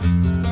Bye.